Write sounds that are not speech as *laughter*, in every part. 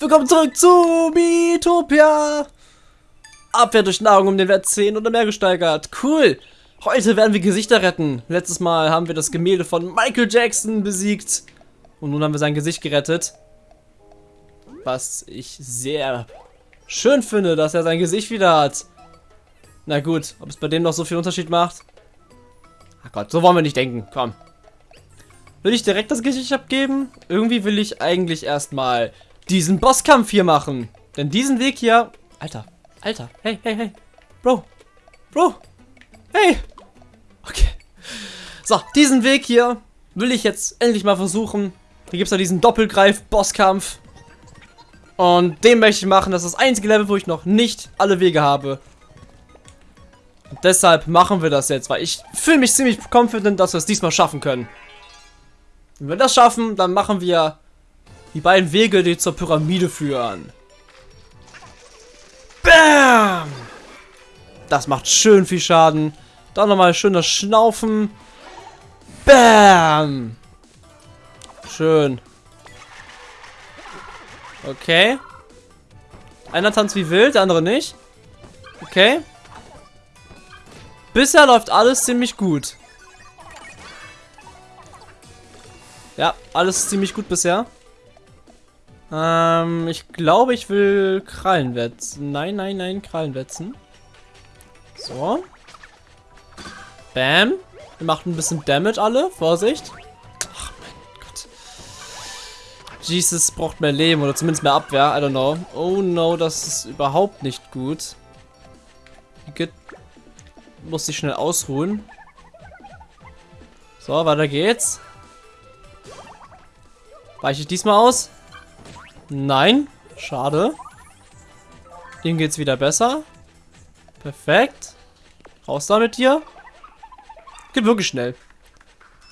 Willkommen zurück zu Miitopia! Abwehr durch Nahrung um den Wert 10 oder mehr gesteigert. Cool! Heute werden wir Gesichter retten. Letztes Mal haben wir das Gemälde von Michael Jackson besiegt. Und nun haben wir sein Gesicht gerettet. Was ich sehr schön finde, dass er sein Gesicht wieder hat. Na gut, ob es bei dem noch so viel Unterschied macht? Ach Gott, so wollen wir nicht denken. Komm. Will ich direkt das Gesicht abgeben? Irgendwie will ich eigentlich erstmal diesen Bosskampf hier machen. Denn diesen Weg hier... Alter, Alter, hey, hey, hey. Bro, Bro, hey. Okay. So, diesen Weg hier will ich jetzt endlich mal versuchen. Hier gibt es ja diesen Doppelgreif-Bosskampf. Und den möchte ich machen. Das ist das einzige Level, wo ich noch nicht alle Wege habe. Und deshalb machen wir das jetzt, weil ich fühle mich ziemlich confident, dass wir es diesmal schaffen können. Wenn wir das schaffen, dann machen wir die beiden Wege, die zur Pyramide führen. Bam! Das macht schön viel Schaden. Dann nochmal schön das Schnaufen. Bam! Schön. Okay. Einer tanzt wie wild, der andere nicht. Okay. Bisher läuft alles ziemlich gut. Ja, alles ziemlich gut bisher. Ähm, ich glaube, ich will Krallen wetzen. Nein, nein, nein, Krallen wetzen. So. Bam. Wir machen ein bisschen Damage alle. Vorsicht. Ach, mein Gott. Jesus braucht mehr Leben oder zumindest mehr Abwehr. I don't know. Oh no, das ist überhaupt nicht gut. Get muss sich schnell ausruhen. So, weiter geht's. Weiche ich diesmal aus? Nein. Schade. Dem geht's wieder besser. Perfekt. Raus damit hier. Geht wirklich schnell.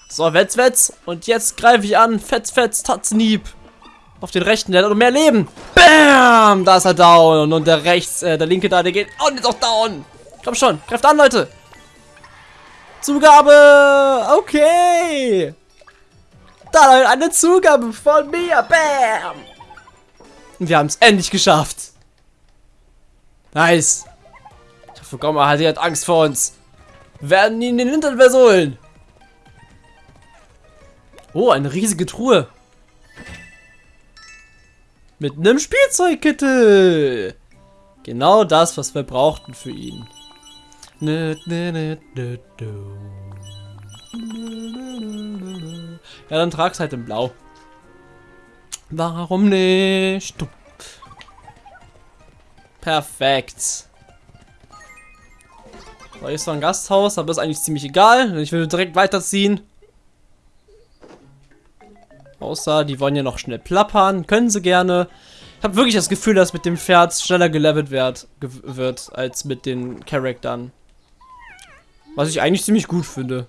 So, Wetz, Wetz. Und jetzt greife ich an. Fetz, Fetz, Tatznieb. Auf den rechten, der hat noch mehr Leben. Bam! Da ist er down. Und der rechts, äh, der linke da, der geht auch nicht auch down. Komm schon, greift an, Leute. Zugabe. Okay. Da eine Zugabe von mir. Bam. Und wir haben es endlich geschafft. Nice. Ich hoffe, Gomma hat, hat Angst vor uns. Wir werden ihn den Hintern versohlen. Oh, eine riesige Truhe. Mit einem Spielzeugkittel. Genau das, was wir brauchten für ihn. Ja, dann trag's halt in Blau. Warum nicht? Perfekt. So, hier ist noch ein Gasthaus, aber ist eigentlich ziemlich egal. Ich will direkt weiterziehen. Außer, die wollen ja noch schnell plappern. Können sie gerne. Ich habe wirklich das Gefühl, dass mit dem Pferd schneller gelevelt wird, wird als mit den Charaktern. Was ich eigentlich ziemlich gut finde.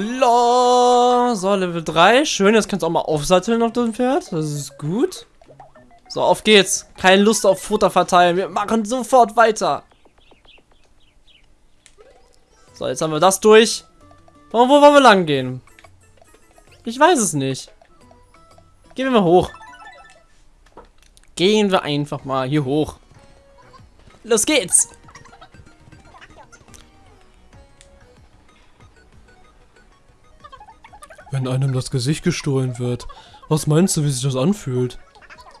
Lo, so, Level 3. Schön, jetzt kannst du auch mal aufsatteln auf dem Pferd. Das ist gut. So, auf geht's. Keine Lust auf Futter verteilen. Wir machen sofort weiter. So, jetzt haben wir das durch. Und wo wollen wir lang gehen? Ich weiß es nicht. Gehen wir mal hoch. Gehen wir einfach mal hier hoch. Los geht's. Einem das Gesicht gestohlen wird, was meinst du, wie sich das anfühlt?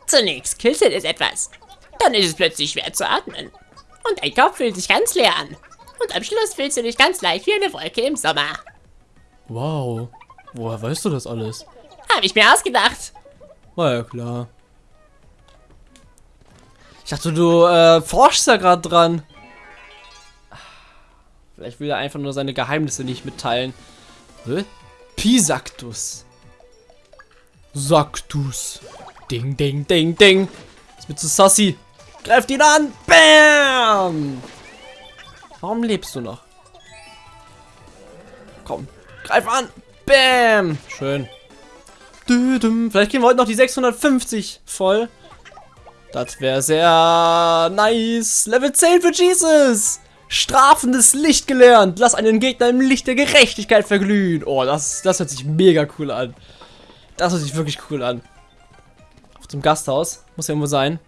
Zunächst kitzelt es etwas. Dann ist es plötzlich schwer zu atmen. Und dein Kopf fühlt sich ganz leer an. Und am Schluss fühlst du dich ganz leicht wie eine Wolke im Sommer. Wow. Woher weißt du das alles? Habe ich mir ausgedacht. War ja klar. Ich dachte, du äh, forschst da gerade dran. Vielleicht will er einfach nur seine Geheimnisse nicht mitteilen. Hä? Pisactus. Saktus. Ding, ding, ding, ding. Ist mir zu sassy. Greift ihn an. Bam. Warum lebst du noch? Komm. Greif an. Bam. Schön. Vielleicht gehen wir heute noch die 650 voll. Das wäre sehr nice. Level 10 für Jesus. Strafendes Licht gelernt. Lass einen Gegner im Licht der Gerechtigkeit verglühen. Oh, das, das hört sich mega cool an. Das hört sich wirklich cool an. Zum Gasthaus. Muss ja irgendwo sein.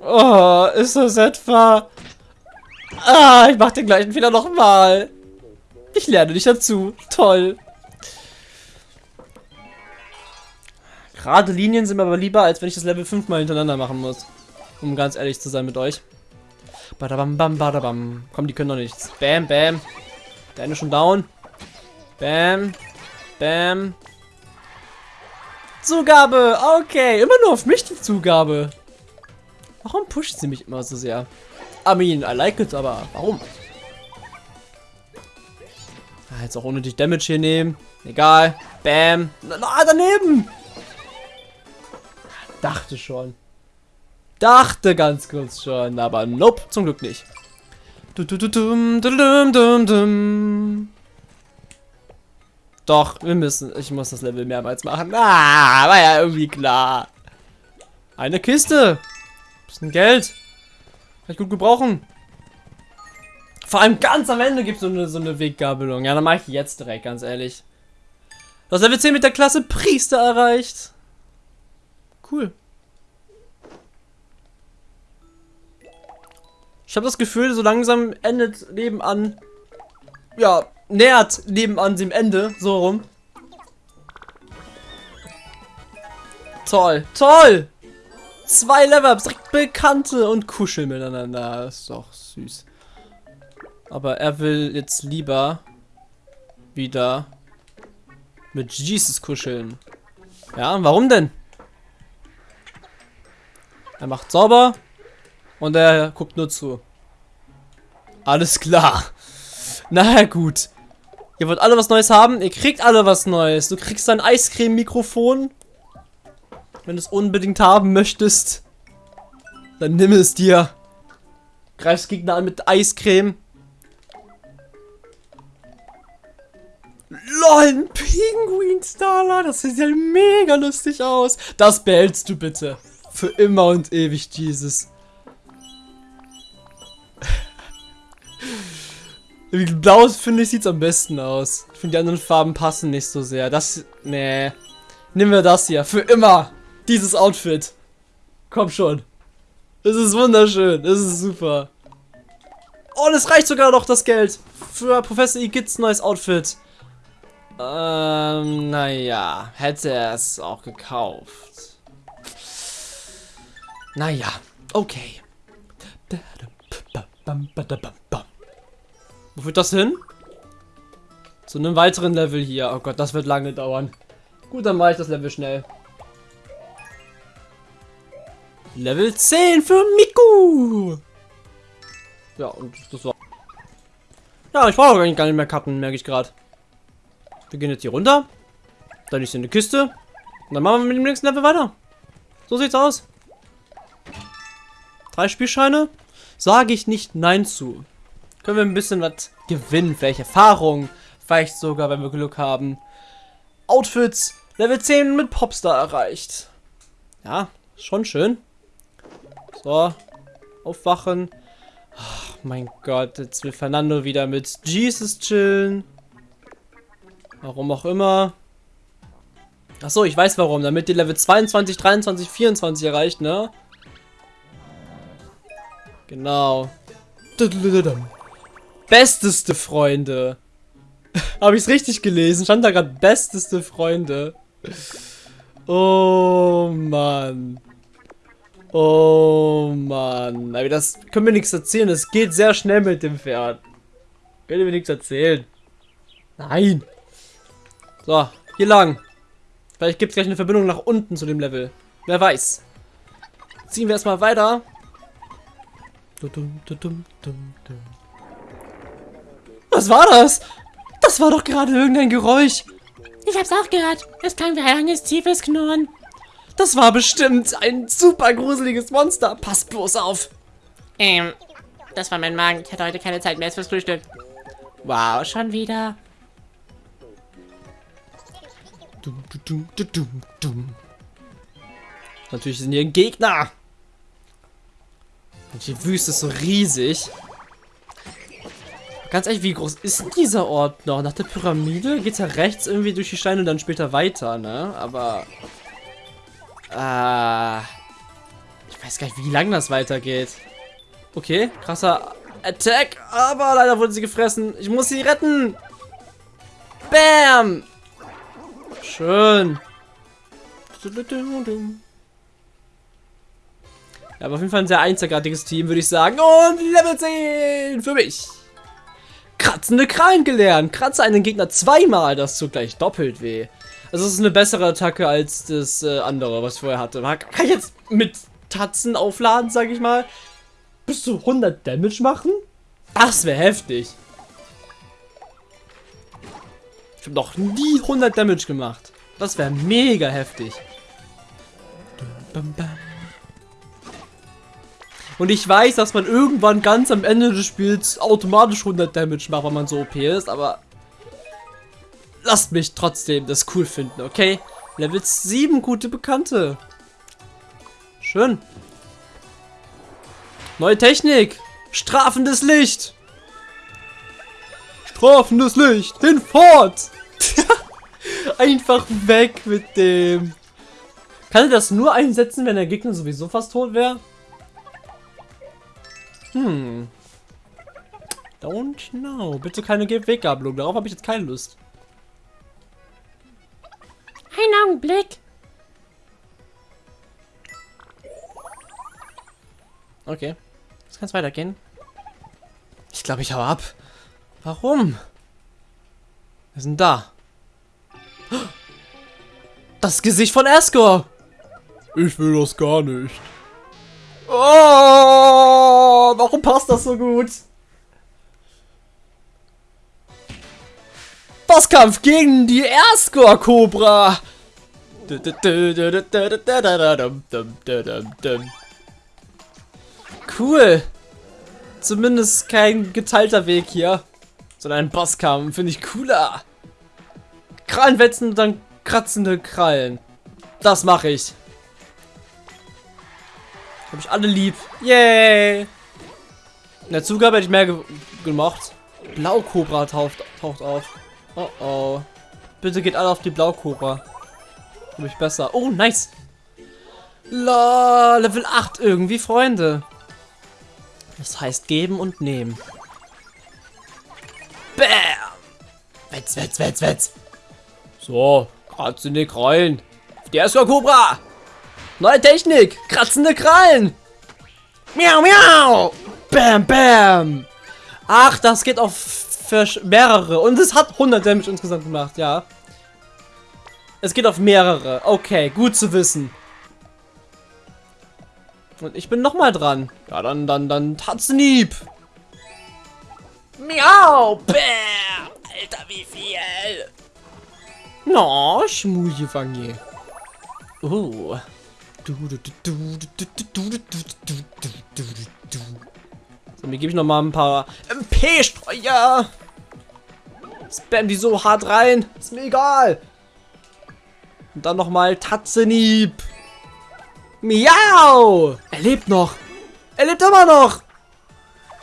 Oh, ist das etwa... Ah, ich mach den gleichen Fehler nochmal. Ich lerne dich dazu. Toll. Gerade Linien sind mir aber lieber, als wenn ich das Level 5 mal hintereinander machen muss. Um ganz ehrlich zu sein mit euch. Badabam, bam, badabam. Komm, die können doch nichts. Bam, bam. Der eine schon down. Bam. Bam. Zugabe. Okay. Immer nur auf mich die Zugabe. Warum pusht sie mich immer so sehr? I mean, I like it, aber warum? Ah, jetzt auch unnötig Damage hier nehmen. Egal. Bam. Na, na, daneben. Dachte schon. Dachte ganz kurz schon, aber nope, zum Glück nicht. Doch, wir müssen. Ich muss das Level mehrmals machen. Ah, war ja irgendwie klar. Eine Kiste. Bisschen Geld. Kann ich gut gebrauchen. Vor allem ganz am Ende gibt es so eine, so eine Weggabelung. Ja, dann mache ich jetzt direkt, ganz ehrlich. Das Level 10 mit der Klasse Priester erreicht. Cool. Ich habe das Gefühl, so langsam endet Leben an. Ja, nähert Leben an dem Ende. So rum. Toll, toll! Zwei Level-Ups, direkt Bekannte und kuscheln miteinander. Ist doch süß. Aber er will jetzt lieber wieder mit Jesus kuscheln. Ja, warum denn? Er macht sauber und er guckt nur zu. Alles klar. Na gut. Ihr wollt alle was Neues haben? Ihr kriegt alle was Neues. Du kriegst ein Eiscreme-Mikrofon. Wenn du es unbedingt haben möchtest, dann nimm es dir. Greifst Gegner an mit Eiscreme. LOL, ein Pinguin-Starler. Das sieht ja mega lustig aus. Das behältst du bitte. Für immer und ewig, Jesus. Blau, finde ich, sieht es am besten aus. Ich finde, die anderen Farben passen nicht so sehr. Das, nee. Nehmen wir das hier. Für immer. Dieses Outfit. Komm schon. Es ist wunderschön. Es ist super. Oh, es reicht sogar noch das Geld. Für Professor Igits neues Outfit. Ähm, naja. Hätte er es auch gekauft. Naja. Okay. Wo führt das hin? Zu einem weiteren Level hier. Oh Gott, das wird lange dauern. Gut, dann mache ich das Level schnell. Level 10 für Miku. Ja, und das war... Ja, ich brauche gar nicht mehr Karten, merke ich gerade. Wir gehen jetzt hier runter. Dann ist hier eine Kiste. Und dann machen wir mit dem nächsten Level weiter. So sieht's aus. Drei Spielscheine. Sage ich nicht Nein zu. Können wir ein bisschen was gewinnen. Vielleicht Erfahrung. Vielleicht sogar, wenn wir Glück haben. Outfits. Level 10 mit Popstar erreicht. Ja, schon schön. So. Aufwachen. Ach, mein Gott, jetzt will Fernando wieder mit Jesus chillen. Warum auch immer. Achso, ich weiß warum. Damit die Level 22, 23, 24 erreicht, ne? Genau. Besteste Freunde. Habe ich es richtig gelesen? Stand da gerade besteste Freunde. Oh Mann. Oh Mann. Aber das können wir nichts erzählen. Es geht sehr schnell mit dem Pferd. Können wir nichts erzählen. Nein. So, hier lang. Vielleicht gibt es gleich eine Verbindung nach unten zu dem Level. Wer weiß. Ziehen wir erstmal weiter. Was war das? Das war doch gerade irgendein Geräusch. Ich hab's auch gehört. Es klang wie ein langes, tiefes Knurren. Das war bestimmt ein super gruseliges Monster. Pass bloß auf. Ähm, das war mein Magen. Ich hatte heute keine Zeit mehr fürs Frühstück. Wow, schon wieder. Dum, dum, dum, dum, dum. Natürlich sind hier ein Gegner. Und die Wüste ist so riesig. Ganz ehrlich, wie groß ist dieser Ort noch? Nach der Pyramide geht's ja rechts irgendwie durch die Steine und dann später weiter, ne? Aber... Äh... Ich weiß gar nicht, wie lang das weitergeht. Okay, krasser Attack, aber leider wurde sie gefressen. Ich muss sie retten. Bam! Schön. Ja, aber auf jeden Fall ein sehr einzigartiges Team, würde ich sagen. Und Level 10 für mich. Kratzende Krallen gelernt. Kratze einen Gegner zweimal, das tut gleich doppelt weh. Also es ist eine bessere Attacke als das äh, andere, was ich vorher hatte. Kann ich jetzt mit Tatzen aufladen, sag ich mal? Bis zu 100 Damage machen? Das wäre heftig. Ich habe noch nie 100 Damage gemacht. Das wäre mega heftig. Und ich weiß, dass man irgendwann ganz am Ende des Spiels automatisch 100 Damage macht, wenn man so OP ist, aber lasst mich trotzdem das cool finden, okay? Level 7, gute Bekannte. Schön. Neue Technik. Strafendes Licht. Strafendes Licht. Hinfort. *laughs* Einfach weg mit dem. Kann er das nur einsetzen, wenn der Gegner sowieso fast tot wäre? Hm. Don't know. Bitte keine Weggabelung. Darauf habe ich jetzt keine Lust. Ein Augenblick. Okay. Jetzt kann es weitergehen. Ich glaube, ich hau ab. Warum? Wir sind da. Das Gesicht von Escor. Ich will das gar nicht. Oh, warum passt das so gut? Bosskampf gegen die Erscore Cobra. Cool. Zumindest kein geteilter Weg hier, sondern ein Bosskampf. Finde ich cooler. Krallen wetzen und dann kratzende Krallen. Das mache ich. Habe ich alle lieb. Yay! In der Zugabe hätte ich mehr ge gemacht. Blaukobra taucht, taucht auf. Oh oh. Bitte geht alle auf die Blaukobra. Glaube ich besser. Oh, nice. La, Level 8 irgendwie, Freunde. Das heißt geben und nehmen. Bam! Wetz, wetz, wetz, wetz. So, kratzende Krallen. Der ist Cobra. Neue Technik. Kratzende Krallen. Miau, miau. Bam, bam. Ach, das geht auf mehrere. Und es hat 100 Damage insgesamt gemacht, ja. Es geht auf mehrere. Okay, gut zu wissen. Und ich bin noch mal dran. Ja, dann, dann, dann Tatzenieb. Miau. Bäh. Alter, wie viel. No, Schmuljefange. Oh. So, mir gebe ich noch mal ein paar MP-Streuer. Spam die so hart rein. Ist mir egal. Und dann noch mal Tatzenieb. Miau! Er lebt noch. Er lebt immer noch.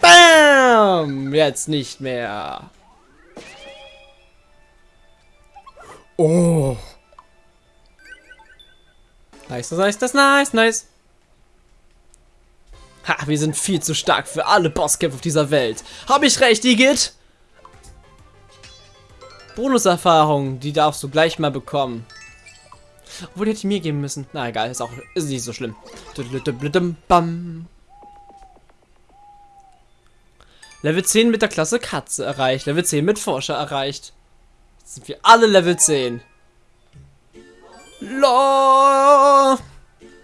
Bam! Jetzt nicht mehr. Oh. Nice, nice, das nice, nice. Ha, wir sind viel zu stark für alle Bosskämpfe auf dieser Welt. Habe ich recht, Igitt? Bonuserfahrung, die darfst du gleich mal bekommen. Obwohl, die hätte ich mir geben müssen. Na egal, ist auch ist nicht so schlimm. Level 10 mit der Klasse Katze erreicht. Level 10 mit Forscher erreicht. Jetzt sind wir alle Level 10. La,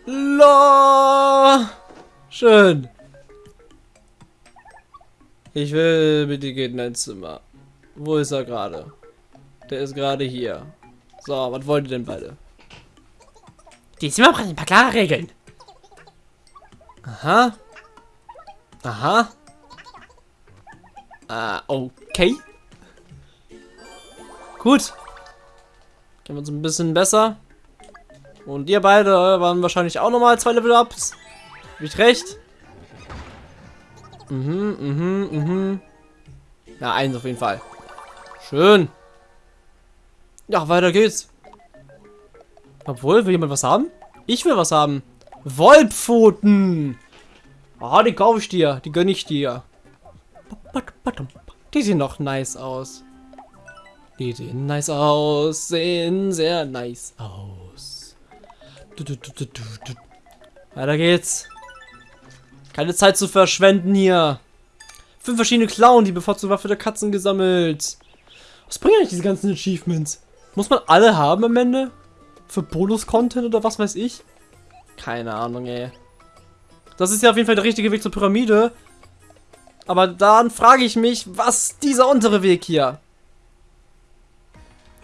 la, Schön. Ich will bitte geht in ein Zimmer. Wo ist er gerade? Der ist gerade hier. So, was wollt ihr denn beide? Die Zimmer brauchen ein paar klare Regeln. Aha. Aha. Ah, okay. Gut. Gehen wir uns ein bisschen besser. Und ihr beide waren wahrscheinlich auch nochmal zwei Level-Ups. Hab ich recht? Mhm, mhm, mhm. Na, eins auf jeden Fall. Schön. Ja, weiter geht's. Obwohl, will jemand was haben? Ich will was haben. Wollpfoten. Ah, die kaufe ich dir. Die gönne ich dir. Die sehen noch nice aus. Die sehen nice aus. Sehen sehr nice aus. Weiter geht's. Keine Zeit zu verschwenden hier. Fünf verschiedene Clown, die bevorzugte Waffe der Katzen gesammelt. Was bringen eigentlich diese ganzen Achievements? Muss man alle haben am Ende? Für Bonus-Content oder was weiß ich? Keine Ahnung, ey. Das ist ja auf jeden Fall der richtige Weg zur Pyramide. Aber dann frage ich mich, was dieser untere Weg hier?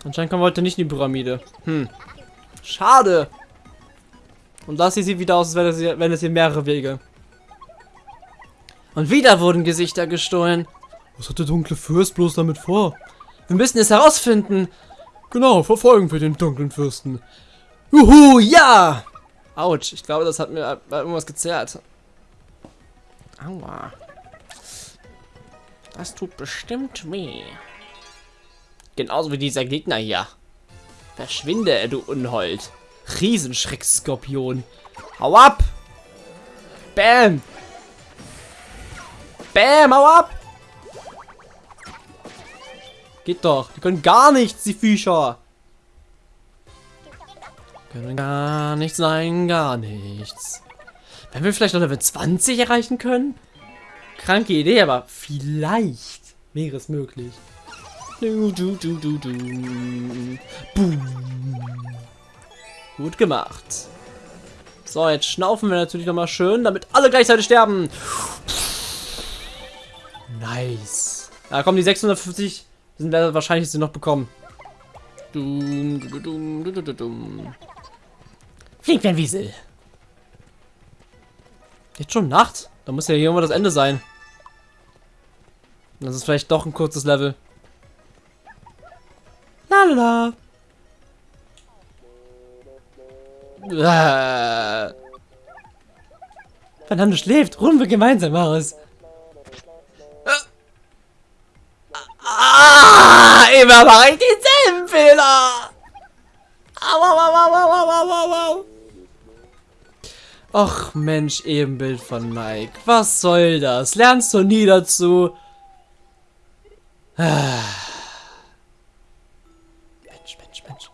Anscheinend kommen wir heute nicht in die Pyramide. Hm. Schade. Und das hier sieht wieder aus, als wäre es hier, wenn es hier mehrere Wege. Und wieder wurden Gesichter gestohlen. Was hat der dunkle Fürst bloß damit vor? Wir müssen es herausfinden. Genau, verfolgen wir den dunklen Fürsten. Juhu, ja! Autsch, ich glaube, das hat mir irgendwas gezerrt. Aua. Das tut bestimmt weh. Genauso wie dieser Gegner hier. Verschwinde, du Unhold. Riesenschreckskorpion. Hau ab! Bam! Bam, hau ab! Geht doch. Die können gar nichts, die Viecher. Können gar nichts, nein, gar nichts. Wenn wir vielleicht noch Level 20 erreichen können? Kranke Idee, aber vielleicht wäre es möglich. Du, du, du, du, du. Boom. Gut gemacht. So, jetzt schnaufen wir natürlich nochmal schön, damit alle gleichzeitig sterben. Nice. Da kommen die 650 sind wir wahrscheinlich sie noch bekommen. Dum, dum, dum, dum. Fliegt wie ein Wiesel. Jetzt schon Nacht? Da muss ja hier irgendwo das Ende sein. Das ist vielleicht doch ein kurzes Level. Lalala. Äh. Fernando schläft. Ruhen wir gemeinsam aus. Ah, immer mache ich denselben Fehler. Au, au, au, au, au, au, au, au. Och Mensch, Ebenbild von Mike. Was soll das? Lernst du nie dazu? Ah. Mensch, Mensch, Mensch.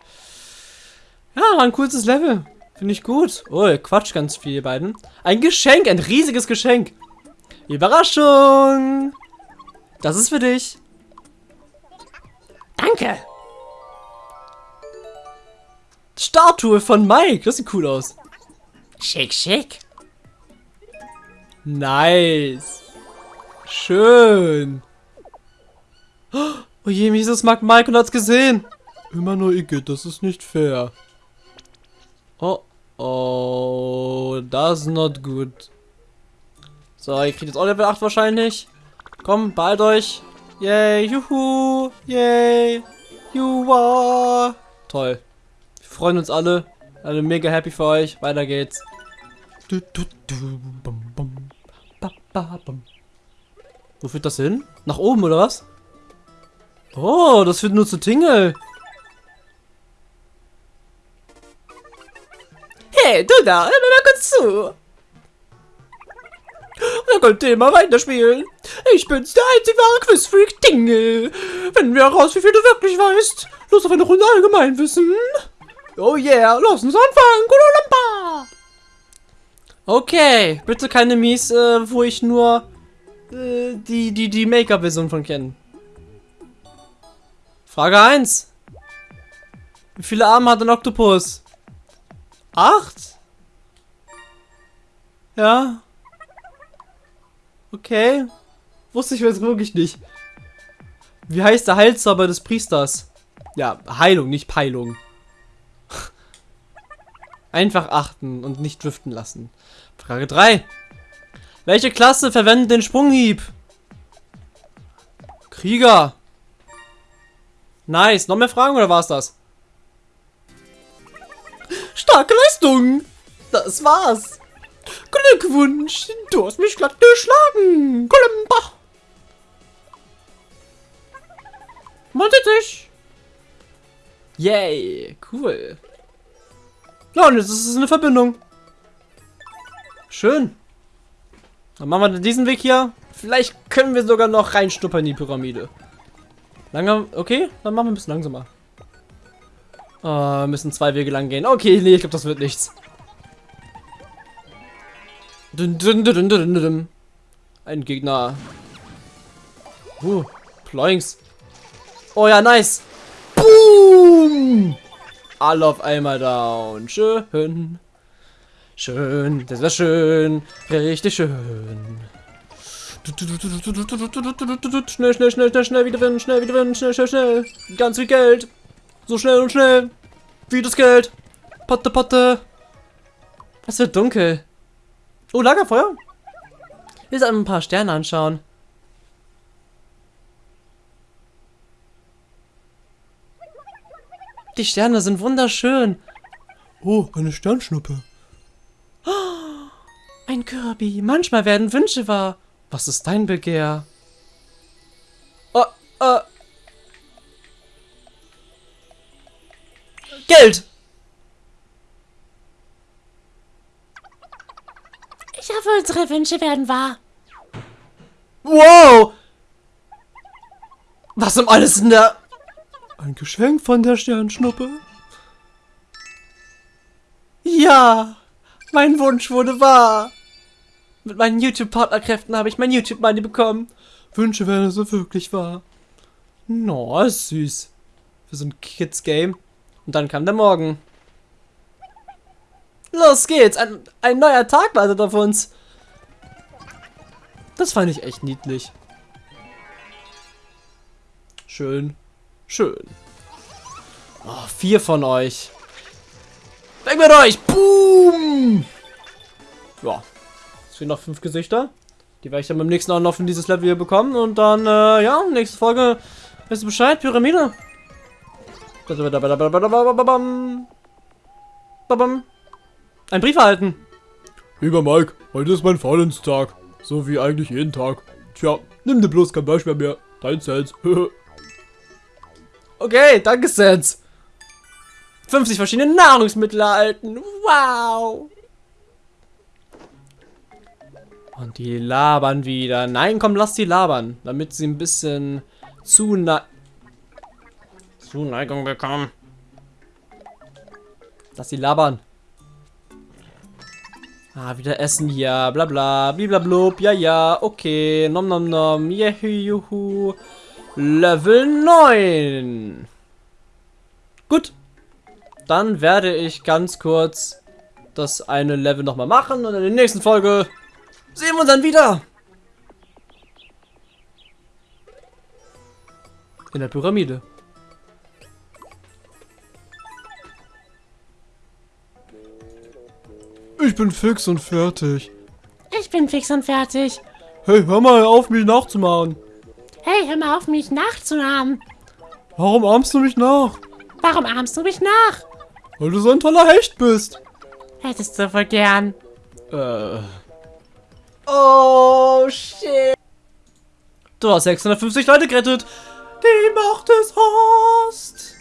Ja, war ein cooles Level. Finde ich gut. Oh, Quatsch ganz viel, ihr beiden. Ein Geschenk, ein riesiges Geschenk. Überraschung. Das ist für dich. Danke. Statue von Mike. Das sieht cool aus. Schick, schick. Nice. Schön. Oh je, Mises mag Mike und hat's gesehen. Immer nur Igitt, das ist nicht fair. Oh, oh, that's not good. So, ihr kriegt jetzt auch Level 8 wahrscheinlich. Komm, bald euch. Yay, juhu, yay, juhu. Toll. Wir freuen uns alle. Alle mega happy für euch. Weiter geht's. Du, du, du, bum, bum. Ba, ba, bum. Wo führt das hin? Nach oben oder was? Oh, das führt nur zu Tingle. Hey, du da, hör mir mal kurz zu. Da könnt ihr immer weiterspielen. Ich bin's, der einzig wahre Quizfreak Tingle. Finden wir heraus, wie viel du wirklich weißt. Los auf eine Runde Allgemeinwissen. Oh yeah, lass uns anfangen. Kulalamba. Okay, bitte keine Mies, äh, wo ich nur äh, die, die, die Make-up-Version von kenne. Frage 1. Wie viele Arme hat ein Oktopus? Acht? Ja. Okay. Wusste ich jetzt wirklich nicht. Wie heißt der Heilzauber des Priesters? Ja, Heilung, nicht Peilung. *laughs* Einfach achten und nicht driften lassen. Frage 3. Welche Klasse verwendet den Sprunghieb? Krieger. Nice. Noch mehr Fragen oder war's das? Starke Leistung! Das war's! Glückwunsch! Du hast mich glatt geschlagen! Kolumba! Montet dich! Yay! Cool! Ja, und jetzt ist es eine Verbindung. Schön. Dann machen wir diesen Weg hier. Vielleicht können wir sogar noch reinschnuppern in die Pyramide. Langsam, okay, dann machen wir ein bisschen langsamer. Oh, müssen zwei Wege lang gehen. Okay, nee, ich glaube, das wird nichts. Dun, dun, dun. Ein Gegner. Uh, Ploinks. Oh ja, nice. Boom! Alle auf einmal down. Schön. Schön. Das war schön. Richtig schön. Schnell, schnell, schnell, schnell, schnell wieder gewinnen, schnell wieder gewinnen, schnell, schnell, schnell. Ganz viel Geld. So schnell und schnell. Wie das Geld. Potte, Potte. Was wird dunkel? Oh, Lagerfeuer. Wir sollten ein paar Sterne anschauen. Die Sterne sind wunderschön. Oh, eine Sternschnuppe. *gasps* Ein Kirby. Manchmal werden Wünsche wahr. Was ist dein Begehr? Oh, äh. Geld! Ich hoffe, unsere Wünsche werden wahr. Wow! Was um alles in der... Ein Geschenk von der Sternschnuppe. Ja! Mein Wunsch wurde wahr! Mit meinen YouTube-Partnerkräften habe ich mein YouTube-Money bekommen. Wünsche werden so wirklich wahr. No, ist süß. Für so ein Kids-Game. Und dann kam der Morgen. Los geht's! Ein, ein neuer Tag wartet auf uns. Das fand ich echt niedlich. Schön. Schön. Oh, vier von euch. Weg mit euch! Boom! Ja. Es fehlen noch fünf Gesichter. Die werde ich dann beim nächsten auch noch von dieses Level hier bekommen. Und dann, äh, ja, nächste Folge. Weißt du Bescheid? Pyramide. Ein Brief erhalten. Lieber Mike, heute ist mein Valenstag. So wie eigentlich jeden Tag. Tja, nimm dir bloß kein Beispiel mehr. Dein Sens. *laughs* Okay, danke, Sans. 50 verschiedene Nahrungsmittel erhalten. Wow. Und die labern wieder. Nein, komm, lass die labern. Damit sie ein bisschen Zune Zuneigung bekommen. Lass die labern. Ah, wieder Essen hier. Bla bla. Bliblablub. Ja, ja. Okay. Nom nom nom. Juhu, juhu. Level 9. Gut. Dann werde ich ganz kurz das eine Level nochmal machen und in der nächsten Folge sehen wir uns dann wieder. In der Pyramide. Ich bin fix und fertig. Ich bin fix und fertig. Hey, hör mal auf, mich nachzumachen. Hey, hör mal auf, mich nachzunahmen. Warum ahmst du mich nach? Warum ahmst du mich nach? Weil du so ein toller Hecht bist. Hättest du wohl gern. Äh. Oh, shit. Du hast 650 Leute gerettet. Die Macht des Horst.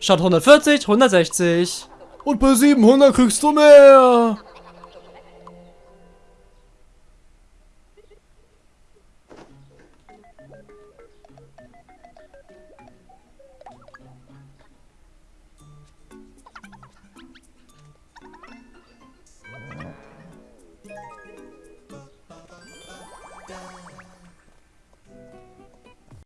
Statt 140, 160. Und bei 700 kriegst du mehr.